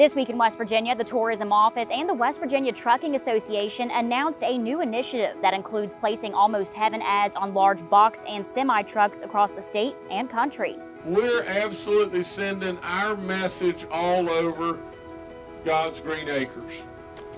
This week in West Virginia, the Tourism Office and the West Virginia Trucking Association announced a new initiative that includes placing Almost Heaven ads on large box and semi trucks across the state and country. We're absolutely sending our message all over God's green acres.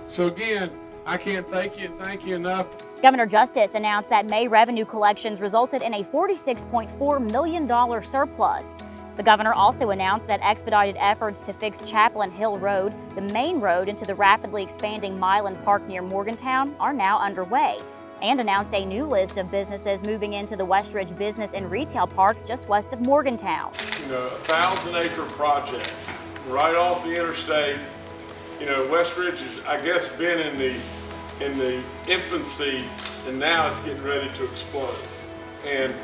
So again, I can't thank you thank you enough. Governor Justice announced that May revenue collections resulted in a $46.4 million surplus. The governor also announced that expedited efforts to fix Chaplin Hill Road, the main road into the rapidly expanding Mylan Park near Morgantown, are now underway, and announced a new list of businesses moving into the Westridge Business and Retail Park just west of Morgantown. You know, a thousand acre project right off the interstate. You know, Westridge has, I guess, been in the in the infancy, and now it's getting ready to explode. And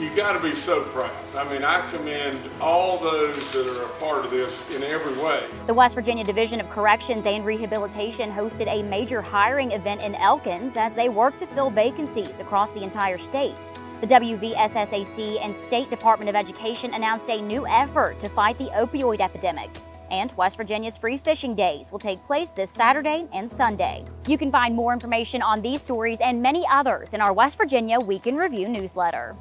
you got to be so proud. I mean, I commend all those that are a part of this in every way. The West Virginia Division of Corrections and Rehabilitation hosted a major hiring event in Elkins as they work to fill vacancies across the entire state. The WVSSAC and State Department of Education announced a new effort to fight the opioid epidemic. And West Virginia's free fishing days will take place this Saturday and Sunday. You can find more information on these stories and many others in our West Virginia Week in Review newsletter.